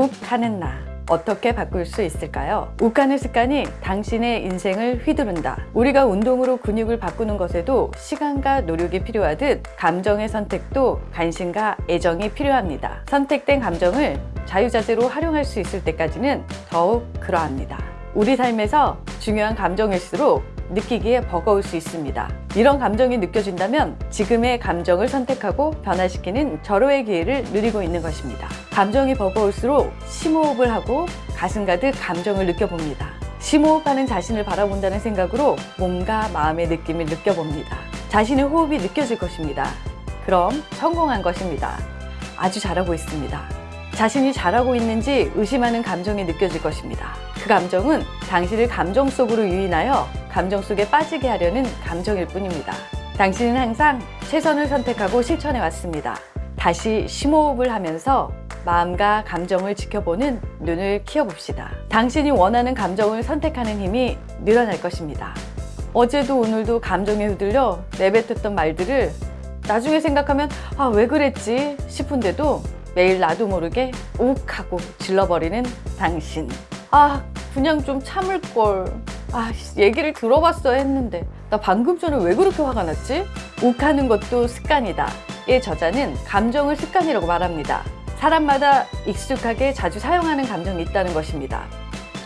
욱하는 나 어떻게 바꿀 수 있을까요? 욱하는 습관이 당신의 인생을 휘두른다. 우리가 운동으로 근육을 바꾸는 것에도 시간과 노력이 필요하듯 감정의 선택도 관심과 애정이 필요합니다. 선택된 감정을 자유자재로 활용할 수 있을 때까지는 더욱 그러합니다. 우리 삶에서 중요한 감정일수록 느끼기에 버거울 수 있습니다. 이런 감정이 느껴진다면 지금의 감정을 선택하고 변화시키는 절호의 기회를 누리고 있는 것입니다. 감정이 버거울수록 심호흡을 하고 가슴 가득 감정을 느껴봅니다. 심호흡하는 자신을 바라본다는 생각으로 몸과 마음의 느낌을 느껴봅니다. 자신의 호흡이 느껴질 것입니다. 그럼 성공한 것입니다. 아주 잘하고 있습니다. 자신이 잘하고 있는지 의심하는 감정이 느껴질 것입니다. 그 감정은 당신을 감정 속으로 유인하여 감정 속에 빠지게 하려는 감정일 뿐입니다. 당신은 항상 최선을 선택하고 실천해 왔습니다. 다시 심호흡을 하면서 마음과 감정을 지켜보는 눈을 키워봅시다. 당신이 원하는 감정을 선택하는 힘이 늘어날 것입니다. 어제도 오늘도 감정에 흔들려 내뱉었던 말들을 나중에 생각하면 아 왜 그랬지 싶은데도 매일 나도 모르게 욱 하고 질러버리는 당신. 아 그냥 좀 참을걸. 아 얘기를 들어봤어야 했는데. 나 방금 전에 왜 그렇게 화가 났지? 욱하는 것도 습관이다. 의 저자는 감정을 습관이라고 말합니다. 사람마다 익숙하게 자주 사용하는 감정이 있다는 것입니다.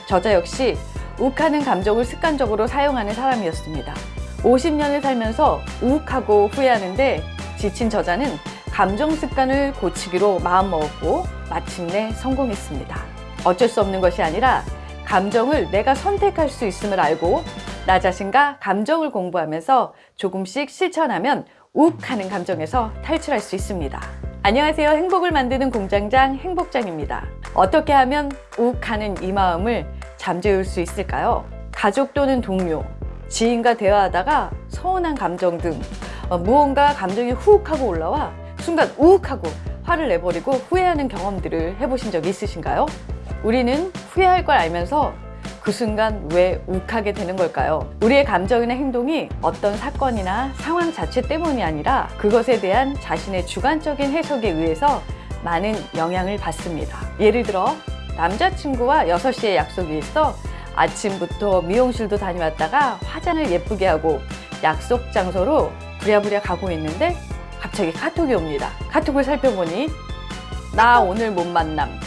저자 역시 욱하는 감정을 습관적으로 사용하는 사람이었습니다. 50년을 살면서 욱하고 후회하는데 지친 저자는 감정 습관을 고치기로 마음먹었고 마침내 성공했습니다. 어쩔 수 없는 것이 아니라 감정을 내가 선택할 수 있음을 알고 나 자신과 감정을 공부하면서 조금씩 실천하면 욱 하는 감정에서 탈출할 수 있습니다. 안녕하세요. 행복을 만드는 공장장 행복장입니다. 어떻게 하면 욱 하는 이 마음을 잠재울 수 있을까요? 가족 또는 동료, 지인과 대화하다가 서운한 감정 등 어, 무언가 감정이 훅 하고 올라와 순간 우욱 하고 화를 내버리고 후회하는 경험들을 해보신 적 있으신가요? 우리는 후회할 걸 알면서 그 순간 왜 욱하게 되는 걸까요? 우리의 감정이나 행동이 어떤 사건이나 상황 자체 때문이 아니라 그것에 대한 자신의 주관적인 해석에 의해서 많은 영향을 받습니다. 예를 들어 남자친구와 6시에 약속이 있어 아침부터 미용실도 다녀왔다가 화장을 예쁘게 하고 약속 장소로 부랴부랴 가고 있는데 갑자기 카톡이 옵니다. 카톡을 살펴보니 나 오늘 못 만남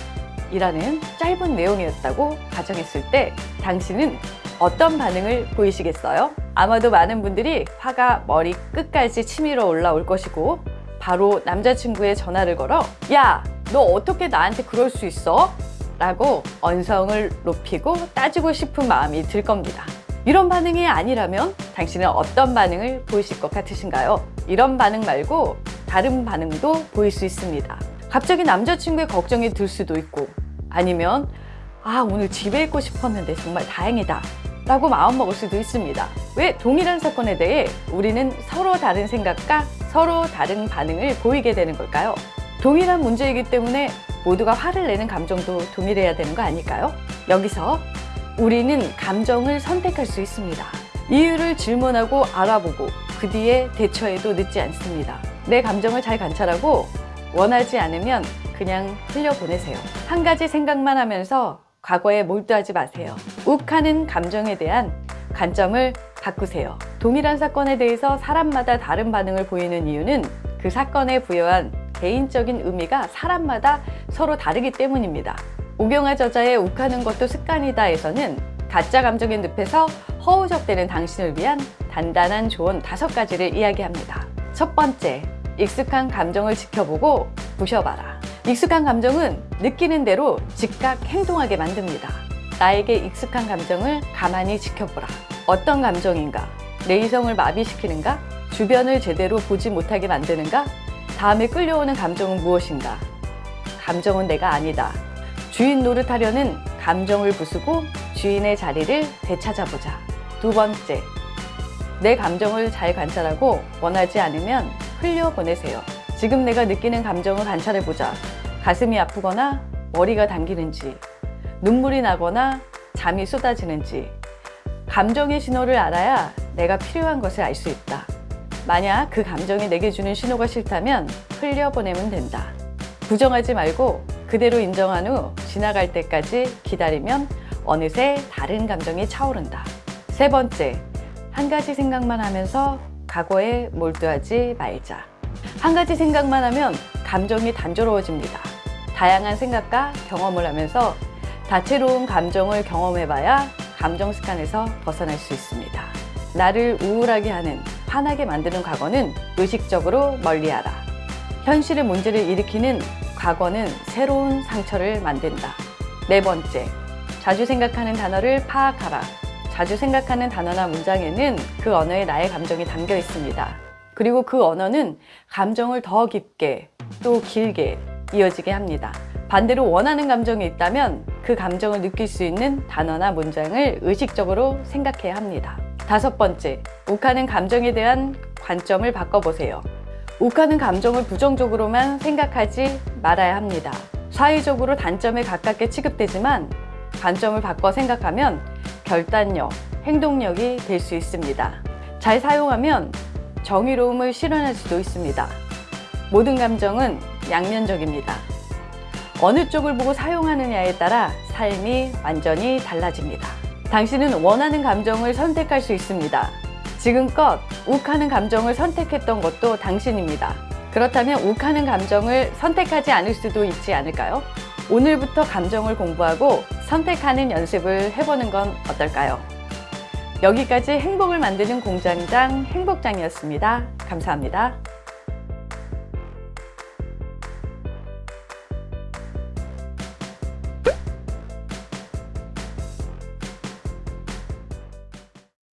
이라는 짧은 내용이었다고 가정했을 때 당신은 어떤 반응을 보이시겠어요? 아마도 많은 분들이 화가 머리 끝까지 치밀어 올라올 것이고 바로 남자친구의 전화를 걸어 야 너 어떻게 나한테 그럴 수 있어? 라고 언성을 높이고 따지고 싶은 마음이 들 겁니다. 이런 반응이 아니라면 당신은 어떤 반응을 보이실 것 같으신가요? 이런 반응 말고 다른 반응도 보일 수 있습니다. 갑자기 남자친구의 걱정이 들 수도 있고 아니면 아 오늘 집에 있고 싶었는데 정말 다행이다 라고 마음먹을 수도 있습니다. 왜 동일한 사건에 대해 우리는 서로 다른 생각과 서로 다른 반응을 보이게 되는 걸까요? 동일한 문제이기 때문에 모두가 화를 내는 감정도 동일해야 되는 거 아닐까요? 여기서 우리는 감정을 선택할 수 있습니다. 이유를 질문하고 알아보고 그 뒤에 대처해도 늦지 않습니다. 내 감정을 잘 관찰하고 원하지 않으면 그냥 흘려보내세요. 한 가지 생각만 하면서 과거에 몰두하지 마세요. 욱하는 감정에 대한 관점을 바꾸세요. 동일한 사건에 대해서 사람마다 다른 반응을 보이는 이유는 그 사건에 부여한 개인적인 의미가 사람마다 서로 다르기 때문입니다. 오경화 저자의 욱하는 것도 습관이다에서는 가짜 감정의 늪에서 허우적대는 당신을 위한 단단한 조언 다섯 가지를 이야기합니다. 첫 번째, 익숙한 감정을 지켜보고 부셔봐라. 익숙한 감정은 느끼는 대로 즉각 행동하게 만듭니다. 나에게 익숙한 감정을 가만히 지켜보라. 어떤 감정인가? 내 이성을 마비시키는가? 주변을 제대로 보지 못하게 만드는가? 다음에 끌려오는 감정은 무엇인가? 감정은 내가 아니다. 주인 노릇하려는 감정을 부수고 주인의 자리를 되찾아보자. 두 번째, 내 감정을 잘 관찰하고 원하지 않으면 흘려보내세요. 지금 내가 느끼는 감정을 관찰해보자. 가슴이 아프거나 머리가 당기는지, 눈물이 나거나 잠이 쏟아지는지, 감정의 신호를 알아야 내가 필요한 것을 알 수 있다. 만약 그 감정이 내게 주는 신호가 싫다면 흘려보내면 된다. 부정하지 말고 그대로 인정한 후 지나갈 때까지 기다리면 어느새 다른 감정이 차오른다. 세 번째, 한 가지 생각만 하면서 과거에 몰두하지 말자. 한 가지 생각만 하면 감정이 단조로워집니다. 다양한 생각과 경험을 하면서 다채로운 감정을 경험해봐야 감정 습관에서 벗어날 수 있습니다. 나를 우울하게 하는, 화나게 만드는 과거는 의식적으로 멀리하라. 현실의 문제를 일으키는 과거는 새로운 상처를 만든다. 네 번째, 자주 생각하는 단어를 파악하라. 자주 생각하는 단어나 문장에는 그 언어에 나의 감정이 담겨 있습니다. 그리고 그 언어는 감정을 더 깊게 또 길게 이어지게 합니다. 반대로 원하는 감정이 있다면 그 감정을 느낄 수 있는 단어나 문장을 의식적으로 생각해야 합니다. 다섯 번째, 욱하는 감정에 대한 관점을 바꿔보세요. 욱하는 감정을 부정적으로만 생각하지 말아야 합니다. 사회적으로 단점에 가깝게 취급되지만 관점을 바꿔 생각하면 결단력, 행동력이 될 수 있습니다. 잘 사용하면 정의로움을 실현할 수도 있습니다. 모든 감정은 양면적입니다. 어느 쪽을 보고 사용하느냐에 따라 삶이 완전히 달라집니다. 당신은 원하는 감정을 선택할 수 있습니다. 지금껏 욱하는 감정을 선택했던 것도 당신입니다. 그렇다면 욱하는 감정을 선택하지 않을 수도 있지 않을까요? 오늘부터 감정을 공부하고 선택하는 연습을 해보는 건 어떨까요? 여기까지 행복을 만드는 공장장 행복장이었습니다. 감사합니다.